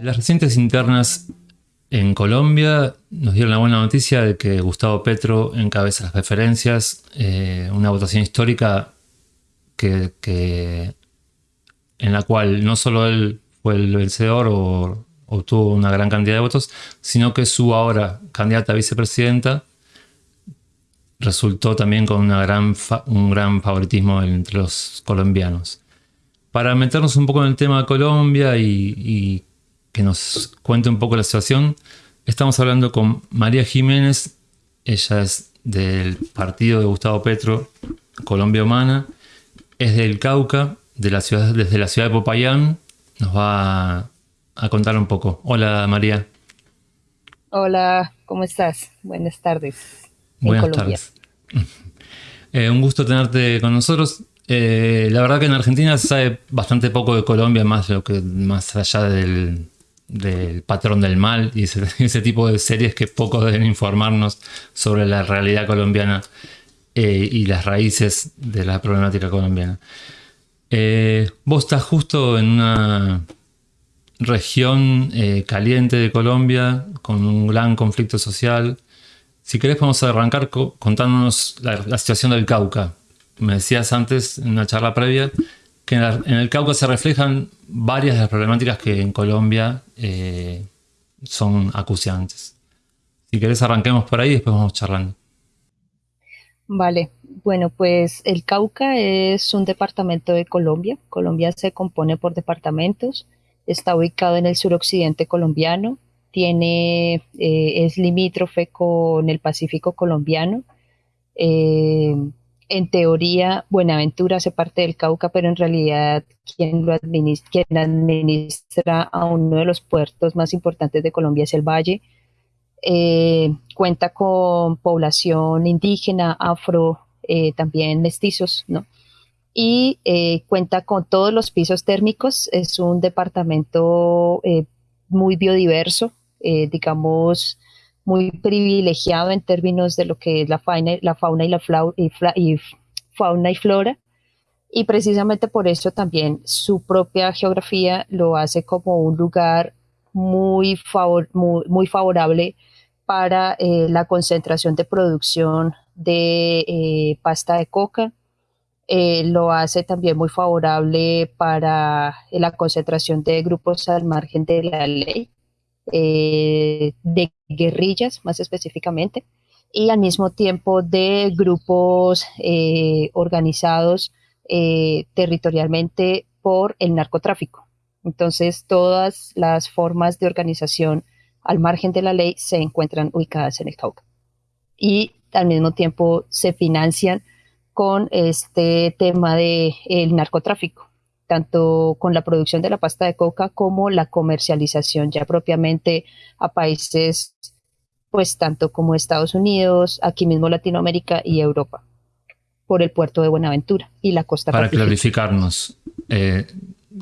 Las recientes internas en Colombia nos dieron la buena noticia de que Gustavo Petro encabeza las preferencias, eh, una votación histórica que, en la cual no solo él fue el vencedor o obtuvo una gran cantidad de votos, sino que su ahora candidata a vicepresidenta resultó también con un gran favoritismo entre los colombianos. Para meternos un poco en el tema de Colombia y, que nos cuente un poco la situación, estamos hablando con María Jiménez, ella es del partido de Gustavo Petro, Colombia Humana, es del Cauca, de la ciudad, desde la ciudad de Popayán, nos va a contar un poco. Hola María. Hola, ¿cómo estás? Buenas tardes. Buenas tardes. Eh, un gusto tenerte con nosotros. Eh, la verdad que en Argentina se sabe bastante poco de Colombia, más, lo que, más allá del, patrón del mal y ese, tipo de series que poco deben informarnos sobre la realidad colombiana eh, y las raíces de la problemática colombiana. vos estás justo en una región caliente de Colombia con un gran conflicto social si querés podemos arrancar contándonos la, situación del Cauca. Me decías antes, en una charla previa, que en, el Cauca se reflejan varias de las problemáticas que en Colombia eh, son acuciantes. Si querés arranquemos por ahí y después vamos charlando. Vale, bueno, pues el Cauca es un departamento de Colombia. Colombia se compone por departamentos. Está ubicado en el suroccidente colombiano, tiene, eh, es limítrofe con el Pacífico colombiano. Eh, en teoría, Buenaventura hace parte del Cauca, pero en realidad quien lo administra, quien administra a uno de los puertos más importantes de Colombia es el Valle. Eh, cuenta con población indígena, afro, también mestizos, ¿no? Y cuenta con todos los pisos térmicos. Es un departamento muy biodiverso, eh, digamos, muy privilegiado en términos de lo que es la fauna, la fauna y la y, fauna y flora. Y precisamente por eso también su propia geografía lo hace como un lugar muy, favor, muy, favorable para eh, la concentración de producción de eh, pasta de coca. lo hace también muy favorable para la concentración de grupos al margen de la ley, eh, de guerrillas más específicamente, y al mismo tiempo de grupos eh, organizados eh, territorialmente por el narcotráfico. Entonces, todas las formas de organización al margen de la ley se encuentran ubicadas en el Cauca. Y al mismo tiempo se financian con este tema del el narcotráfico tanto con la producción de la pasta de coca como la comercialización ya propiamente a países, pues tanto como Estados Unidos, aquí mismo Latinoamérica y Europa, por el puerto de Buenaventura y la costa. Para clarificarnos, eh,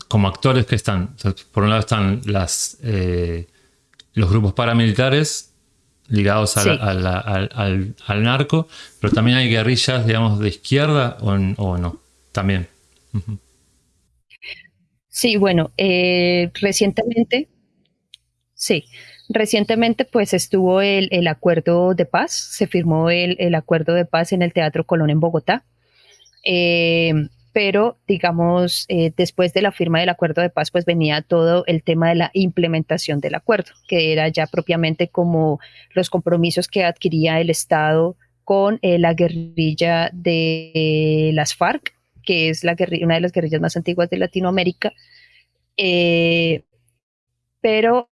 como actores que están, por un lado están las, eh, los grupos paramilitares ligados al, narco, pero también hay guerrillas, digamos, de izquierda o, no, también. Sí, bueno, eh, recientemente, sí, recientemente pues estuvo el, acuerdo de paz, se firmó el, acuerdo de paz en el Teatro Colón en Bogotá, eh, pero digamos, eh, después de la firma del acuerdo de paz pues venía todo el tema de la implementación del acuerdo, que era ya propiamente como los compromisos que adquiría el Estado con la guerrilla de las FARC que es la una de las guerrillas más antiguas de Latinoamérica, eh, pero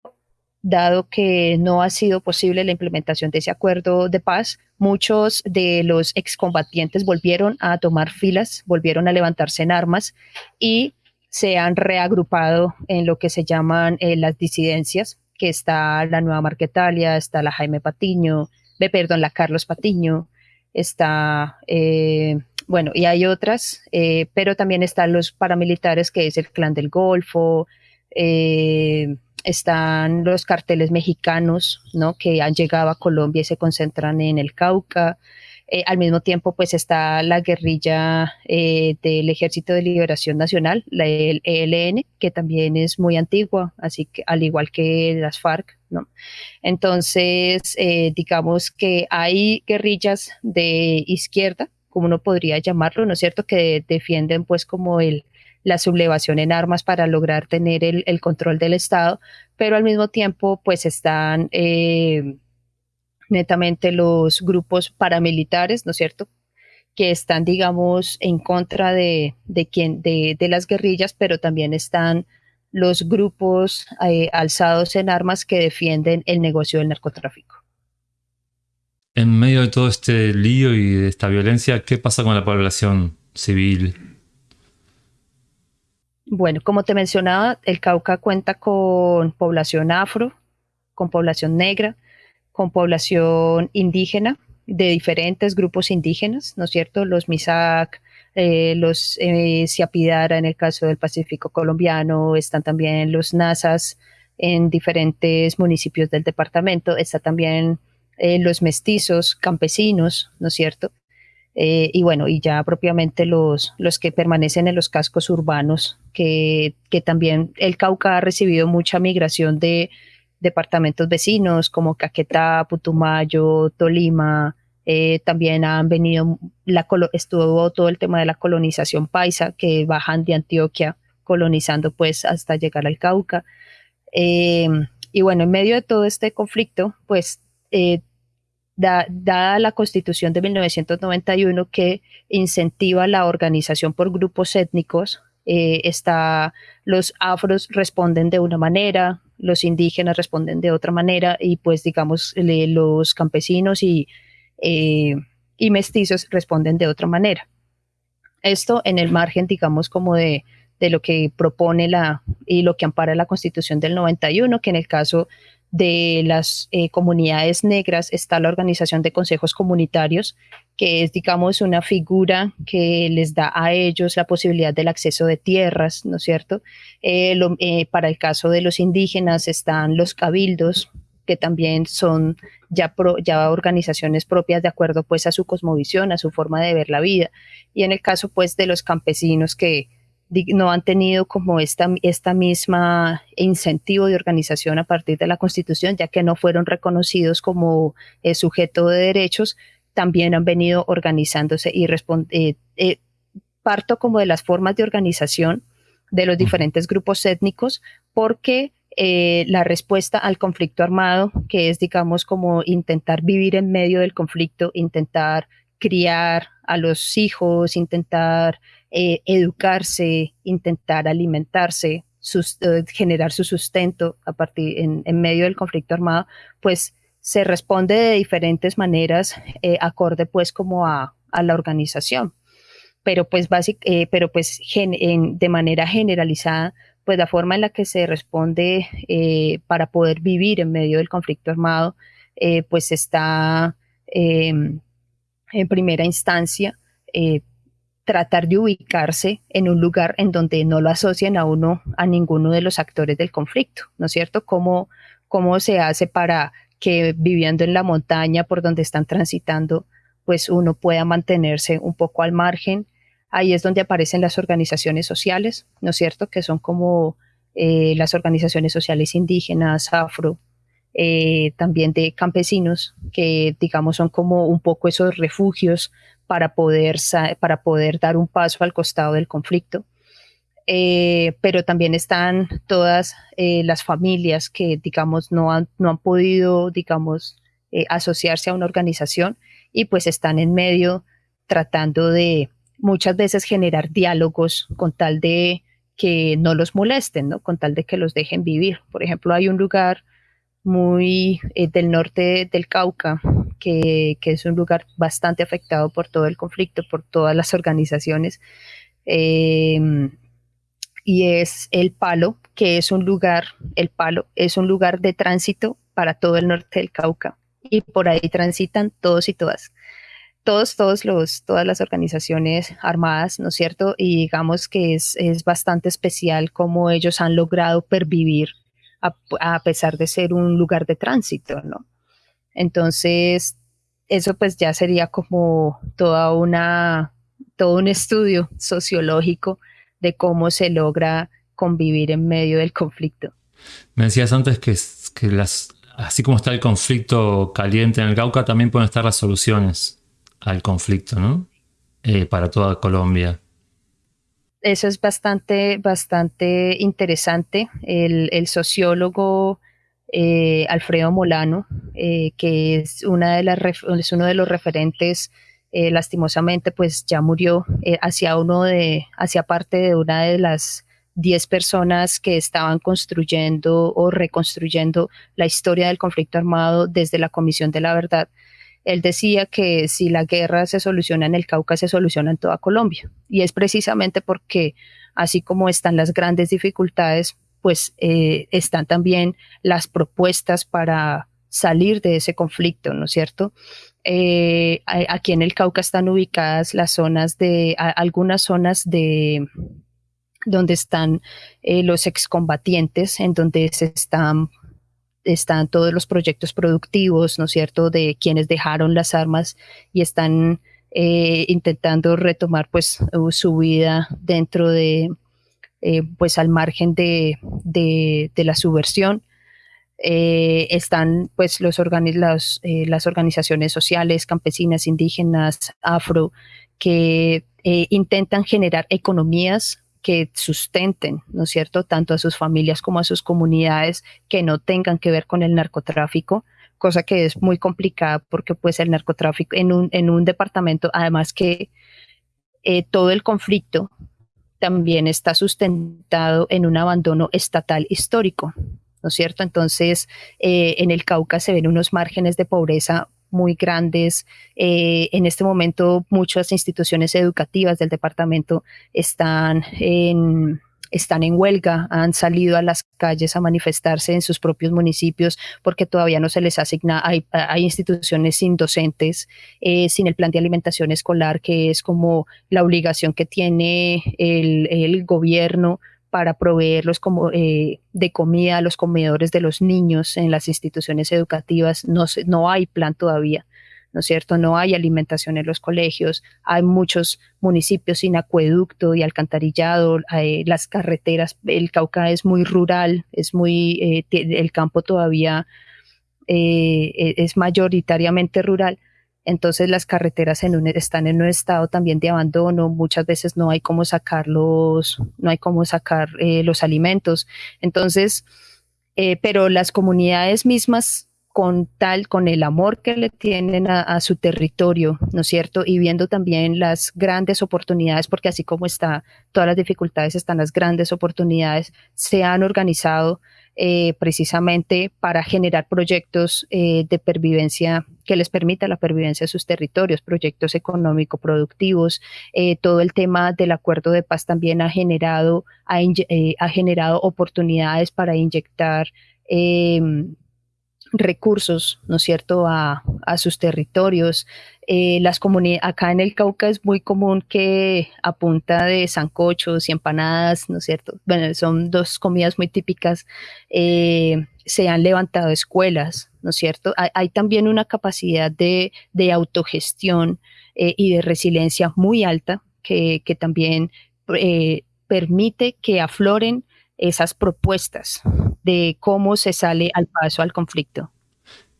dado que no ha sido posible la implementación de ese acuerdo de paz, muchos de los excombatientes volvieron a tomar filas, volvieron a levantarse en armas y se han reagrupado en lo que se llaman eh, las disidencias, que está la Nueva Marquetalia, está la Jaime Patiño, perdón, la Carlos Patiño, está eh, bueno, y hay otras, eh, pero también están los paramilitares, que es el Clan del Golfo, eh, están los carteles mexicanos, ¿no? Que han llegado a Colombia y se concentran en el Cauca. Eh, al mismo tiempo, pues está la guerrilla del Ejército de Liberación Nacional, la ELN, que también es muy antigua, así que al igual que las FARC, ¿no? Entonces, digamos que hay guerrillas de izquierda, como uno podría llamarlo, ¿no es cierto?, que defienden pues como el, la sublevación en armas para lograr tener el, control del Estado, pero al mismo tiempo pues están eh, netamente los grupos paramilitares, ¿no es cierto? que están, digamos, en contra de, de, de, de las guerrillas, pero también están los grupos eh, alzados en armas que defienden el negocio del narcotráfico. En medio de todo este lío y de esta violencia, ¿qué pasa con la población civil? Bueno, como te mencionaba, el Cauca cuenta con población afro, con población negra, con población indígena de diferentes grupos indígenas, ¿no es cierto? Los Misak, eh, los eh, Siapidara en el caso del Pacífico colombiano, están también los Nazas en diferentes municipios del departamento, está también eh, los mestizos campesinos, ¿no es cierto? Eh, y bueno, y ya propiamente los, los que permanecen en los cascos urbanos, que, que también el Cauca ha recibido mucha migración de departamentos vecinos como Caquetá, Putumayo, Tolima, eh, también han venido, la, estuvo todo el tema de la colonización paisa, que bajan de Antioquia colonizando pues hasta llegar al Cauca. Eh, y bueno, en medio de todo este conflicto, pues dada la constitución de 1991 que incentiva la organización por grupos étnicos, eh, está, los afros responden de una manera, los indígenas responden de otra manera y pues digamos los campesinos y, eh, y mestizos responden de otra manera. Esto en el margen, digamos, como de, de lo que propone la y lo que ampara la Constitución del 91, que en el caso de las eh, comunidades negras está la organización de consejos comunitarios, que es, digamos, una figura que les da a ellos la posibilidad del acceso de tierras, ¿no es cierto? Eh, eh, para el caso de los indígenas están los cabildos, que también son ya, ya organizaciones propias de acuerdo pues a su cosmovisión, a su forma de ver la vida. Y en el caso pues de los campesinos que no han tenido como esta, esta misma incentivo de organización a partir de la Constitución, ya que no fueron reconocidos como eh, sujeto de derechos, también han venido organizándose y eh, eh, parto como de las formas de organización de los diferentes grupos étnicos, porque la respuesta al conflicto armado, que es, digamos, como intentar vivir en medio del conflicto, intentar criar a los hijos, intentar eh, educarse, intentar alimentarse, eh, generar su sustento a partir en, medio del conflicto armado, pues se responde de diferentes maneras, eh, acorde pues como a, la organización. Pero pues, pero pues de manera generalizada, pues la forma en la que se responde para poder vivir en medio del conflicto armado, pues está em, en primera instancia tratar de ubicarse en un lugar en donde no lo asocien a uno, a ninguno de los actores del conflicto, ¿no es cierto? ¿Cómo, cómo se hace para que viviendo en la montaña por donde están transitando, pues uno pueda mantenerse un poco al margen? Ahí es donde aparecen las organizaciones sociales, ¿no es cierto? Que son como eh, las organizaciones sociales indígenas, afro, eh, también de campesinos, que digamos son como un poco esos refugios para poder, para poder dar un paso al costado del conflicto. Eh, pero también están todas eh, las familias que, digamos, no han, no han podido, digamos, eh, asociarse a una organización y pues están en medio tratando de muchas veces generar diálogos con tal de que no los molesten, ¿no? Con tal de que los dejen vivir. Por ejemplo, hay un lugar muy del norte del Cauca que, es un lugar bastante afectado por todo el conflicto, por todas las organizaciones. Em, y es el Palo, que es un lugar, el Palo es un lugar de tránsito para todo el norte del Cauca. Y por ahí transitan todos y todas. Todos, todos los, todas las organizaciones armadas, ¿no es cierto? Y digamos que es, es bastante especial cómo ellos han logrado pervivir a, a pesar de ser un lugar de tránsito, ¿no? Entonces, eso pues ya sería como toda una, todo un estudio sociológico de cómo se logra convivir en medio del conflicto. Me decías antes que, que las, así como está el conflicto caliente en el Cauca, también pueden estar las soluciones al conflicto, ¿no? Eh, para toda Colombia. Eso es bastante, bastante interesante. El, sociólogo eh, Alfredo Molano, eh, que es, uno de los referentes lastimosamente pues ya murió hacia uno de hacia parte de una de las 10 personas que estaban construyendo o reconstruyendo la historia del conflicto armado desde la Comisión de la Verdad. Él decía que si la guerra se soluciona en el Cauca, se soluciona en toda Colombia. Y es precisamente porque así como están las grandes dificultades, pues eh, están también las propuestas para salir de ese conflicto, ¿no es cierto? Eh, aquí en el Cauca están ubicadas las zonas de, algunas zonas de, donde están eh, los excombatientes, en donde se están, están todos los proyectos productivos, ¿no es cierto?, de quienes dejaron las armas y están intentando retomar pues su vida dentro de, eh, pues al margen de, la subversión. están pues los las organizaciones sociales, campesinas, indígenas, afro, que intentan generar economías que sustenten, ¿no es cierto?, tanto a sus familias como a sus comunidades que no tengan que ver con el narcotráfico, cosa que es muy complicada porque pues el narcotráfico en un, en un departamento, además que eh, todo el conflicto también está sustentado en un abandono estatal histórico, ¿no es cierto? Entonces, eh, en el Cauca se ven unos márgenes de pobreza muy grandes. Eh, en este momento muchas instituciones educativas del departamento están en, están en huelga, han salido a las calles a manifestarse en sus propios municipios porque todavía no se les asigna, hay, instituciones sin docentes, eh, sin el plan de alimentación escolar, que es como la obligación que tiene el, el gobierno para proveerlos como, eh, de comida a los comedores de los niños en las instituciones educativas. No, no hay plan todavía, ¿no es cierto? No hay alimentación en los colegios. Hay muchos municipios sin acueducto y alcantarillado. las carreteras, el Cauca es muy rural, es muy, eh, el campo todavía eh, e, es mayoritariamente rural entonces las carreteras están en un estado también de abandono, muchas veces no hay cómo sacar los, no hay cómo sacar eh, los alimentos. Entonces, eh, pero las comunidades mismas con tal, con el amor que le tienen a, su territorio, ¿no es cierto? Y viendo también las grandes oportunidades, porque así como está todas las dificultades, están las grandes oportunidades, se han organizado eh, precisamente para generar proyectos eh, de pervivencia que les permita la pervivencia de sus territorios, proyectos económico-productivos. Eh, todo el tema del acuerdo de paz también ha generado, ha generado oportunidades para inyectar em, recursos, ¿no es cierto?, a, sus territorios. Eh, las acá en el Cauca es muy común que a punta de zancochos y empanadas, ¿no es cierto? Bueno, son dos comidas muy típicas, eh, se han levantado escuelas, ¿no es cierto? Hay, también una capacidad de, autogestión eh, y de resiliencia muy alta que, que también permite que afloren esas propuestas de cómo se sale al paso al conflicto.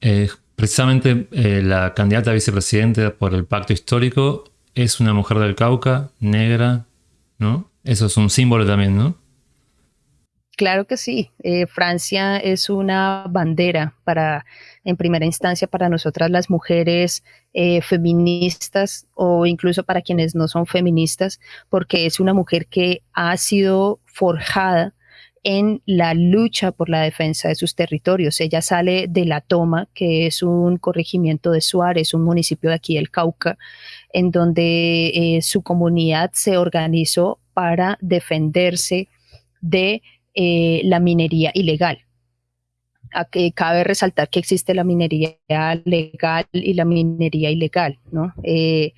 Eh, precisamente eh, la candidata a vicepresidente por el pacto histórico es una mujer del Cauca, negra, ¿no? Eso es un símbolo también, ¿no? Claro que sí. Eh, Francia es una bandera para, en primera instancia, para nosotras las mujeres feministas o incluso para quienes no son feministas, porque es una mujer que ha sido forjada en la lucha por la defensa de sus territorios. Ella sale de La Toma, que es un corregimiento de Suárez, un municipio de aquí del Cauca, en donde eh, su comunidad se organizó para defenderse de eh, la minería ilegal. Aquí cabe resaltar que existe la minería legal y la minería ilegal, ¿no? Eh,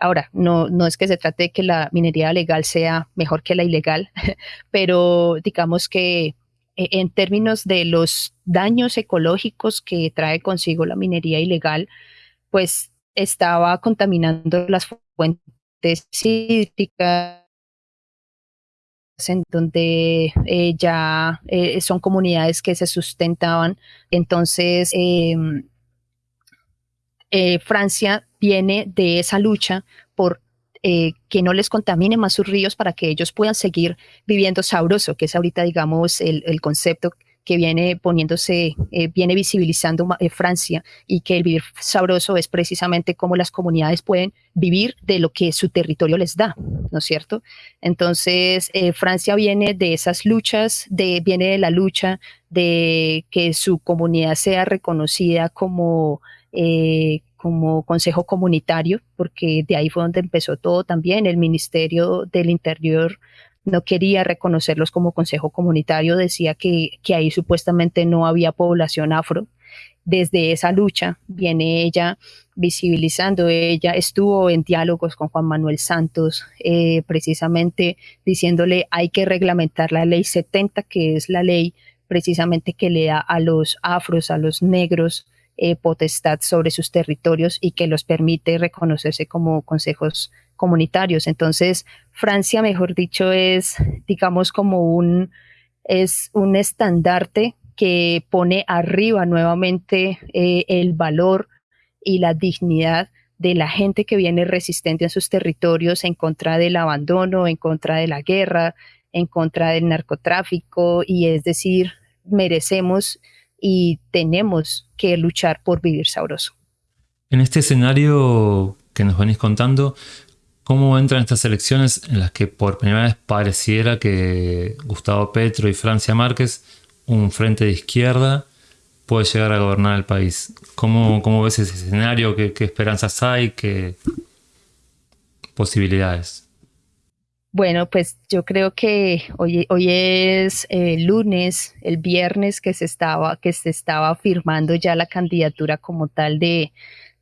Ahora, no, no es que se trate de que la minería legal sea mejor que la ilegal, pero digamos que eh, en términos de los daños ecológicos que trae consigo la minería ilegal, pues estaba contaminando las fuentes hídricas en donde eh, ya eh, son comunidades que se sustentaban. Entonces, em, eh, Francia viene de esa lucha por que no les contamine más sus ríos para que ellos puedan seguir viviendo sabroso, que es ahorita, digamos, el, el concepto que viene poniéndose, eh, viene visibilizando eh, Francia y que el vivir sabroso es precisamente cómo las comunidades pueden vivir de lo que su territorio les da, ¿no es cierto? Entonces, eh, Francia viene de esas luchas, de, viene de la lucha de que su comunidad sea reconocida como como consejo comunitario, porque de ahí fue donde empezó todo también. El Ministerio del Interior no quería reconocerlos como consejo comunitario, decía que, ahí supuestamente no había población afro. Desde esa lucha viene ella visibilizando, ella estuvo en diálogos con Juan Manuel Santos, eh, precisamente diciéndole hay que reglamentar la ley 70, que es la ley precisamente que le da a los afros, a los negros, eh, potestad sobre sus territorios y que los permite reconocerse como consejos comunitarios. Entonces, Francia, mejor dicho, es, digamos, como un, es un estandarte que pone arriba nuevamente eh, el valor y la dignidad de la gente que viene resistente en sus territorios en contra del abandono, en contra de la guerra, en contra del narcotráfico, y es decir, merecemos y tenemos que luchar por vivir sabroso. En este escenario que nos venís contando, ¿Cómo entran estas elecciones en las que por primera vez pareciera que Gustavo Petro y Francia Márquez, un frente de izquierda, puede llegar a gobernar el país? ¿Cómo, cómo ves ese escenario? ¿Qué, esperanzas hay? ¿Qué posibilidades? Bueno, pues yo creo que hoy, hoy es eh, lunes, el viernes que se estaba, que se estaba firmando ya la candidatura como tal de,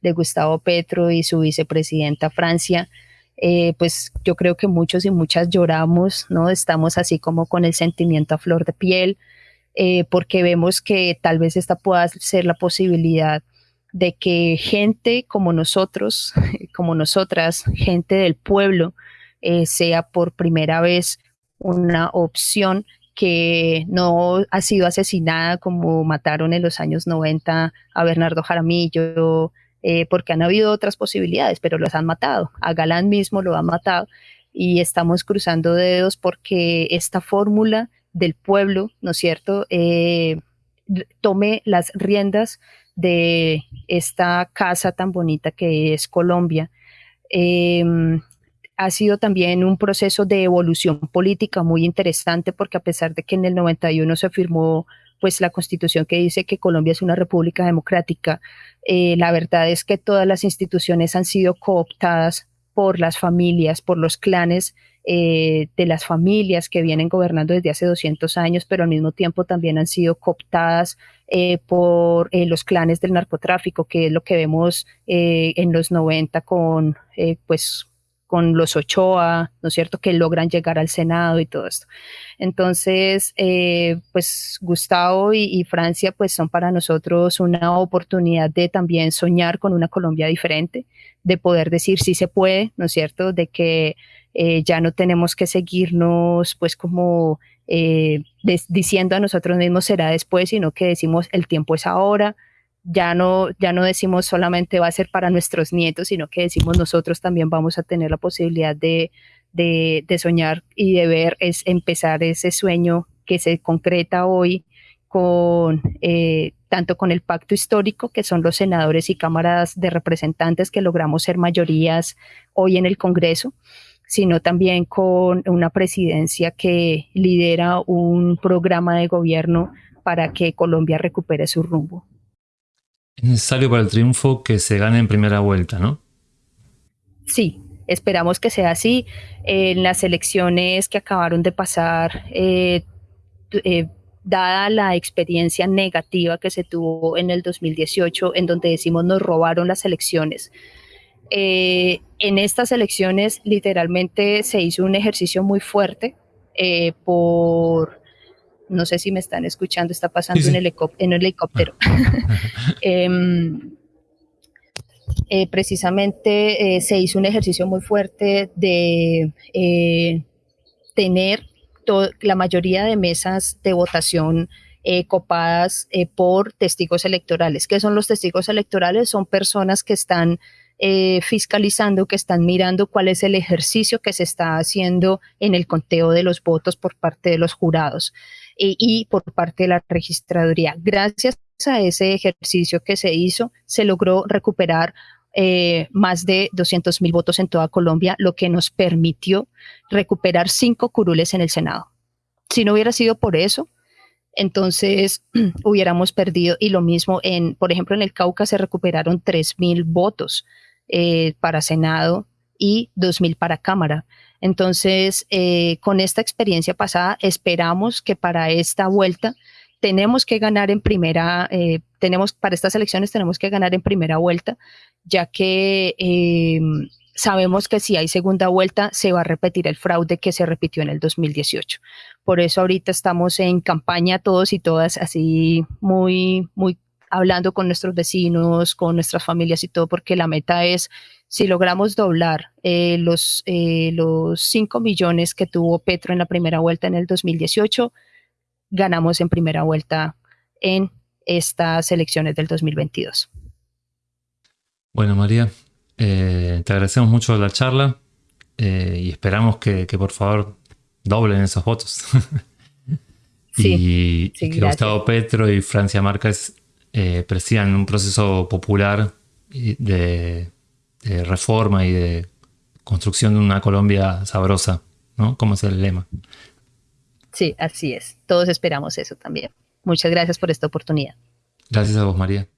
de Gustavo Petro y su vicepresidenta Francia. Eh, pues yo creo que muchos y muchas lloramos, ¿no? Estamos así como con el sentimiento a flor de piel, eh, porque vemos que tal vez esta pueda ser la posibilidad de que gente como nosotros, como nosotras, gente del pueblo, eh, sea por primera vez una opción que no ha sido asesinada como mataron en los años 90 a Bernardo Jaramillo, eh, porque han habido otras posibilidades, pero los han matado. A Galán mismo lo han matado y estamos cruzando dedos porque esta fórmula del pueblo, ¿no es cierto?, eh, tome las riendas de esta casa tan bonita que es Colombia. Em, ha sido también un proceso de evolución política muy interesante porque a pesar de que en el 91 se firmó pues la constitución que dice que Colombia es una república democrática. Eh, la verdad es que todas las instituciones han sido cooptadas por las familias, por los clanes eh, de las familias que vienen gobernando desde hace 200 años, pero al mismo tiempo también han sido cooptadas eh, por los clanes del narcotráfico, que es lo que vemos en los 90 con pues con los Ochoa, ¿no es cierto?, que logran llegar al Senado y todo esto. Entonces, eh, pues Gustavo y, Francia, pues son para nosotros una oportunidad de también soñar con una Colombia diferente, de poder decir si se puede, ¿no es cierto?, de que eh, ya no tenemos que seguirnos, pues como eh, diciendo a nosotros mismos será después, sino que decimos el tiempo es ahora, ya no, ya no decimos solamente va a ser para nuestros nietos, sino que decimos nosotros también vamos a tener la posibilidad de, soñar y de ver, es empezar ese sueño que se concreta hoy con eh, tanto con el pacto histórico, que son los senadores y cámaras de representantes que logramos ser mayorías hoy en el Congreso, sino también con una presidencia que lidera un programa de gobierno para que Colombia recupere su rumbo. Es necesario para el triunfo que se gane en primera vuelta, ¿no? Sí, esperamos que sea así. En las elecciones que acabaron de pasar, eh, eh, dada la experiencia negativa que se tuvo en el 2018, en donde decimos nos robaron las elecciones, eh, en estas elecciones literalmente se hizo un ejercicio muy fuerte por no sé si me están escuchando, está pasando En, el helicóptero. Em, eh, precisamente se hizo un ejercicio muy fuerte de tener la mayoría de mesas de votación copadas por testigos electorales. ¿Qué son los testigos electorales? Son personas que están eh, fiscalizando, que están mirando cuál es el ejercicio que se está haciendo en el conteo de los votos por parte de los jurados eh, y por parte de la registraduría. Gracias a ese ejercicio que se hizo, se logró recuperar eh, más de 200 mil votos en toda Colombia, lo que nos permitió recuperar cinco curules en el Senado. Si no hubiera sido por eso, entonces hubiéramos perdido, y lo mismo en, por ejemplo, en el Cauca se recuperaron 3 mil votos eh, para Senado y 2.000 para Cámara. Entonces, eh, con esta experiencia pasada, esperamos que para esta vuelta tenemos que ganar en primera, eh, tenemos para estas elecciones tenemos que ganar en primera vuelta, ya que sabemos que si hay segunda vuelta se va a repetir el fraude que se repitió en el 2018. Por eso ahorita estamos en campaña todos y todas así muy, muy hablando con nuestros vecinos, con nuestras familias y todo, porque la meta es, si logramos doblar eh, los, eh, los 5 millones que tuvo Petro en la primera vuelta en el 2018, ganamos en primera vuelta en estas elecciones del 2022. Bueno, María, eh, te agradecemos mucho la charla y esperamos que, por favor doblen esos votos. y, que Gustavo Petro y Francia Márquez eh, presidan un proceso popular de, reforma y de construcción de una Colombia sabrosa, ¿no? Como es el lema. Sí, así es. Todos esperamos eso también. Muchas gracias por esta oportunidad. Gracias a vos, María.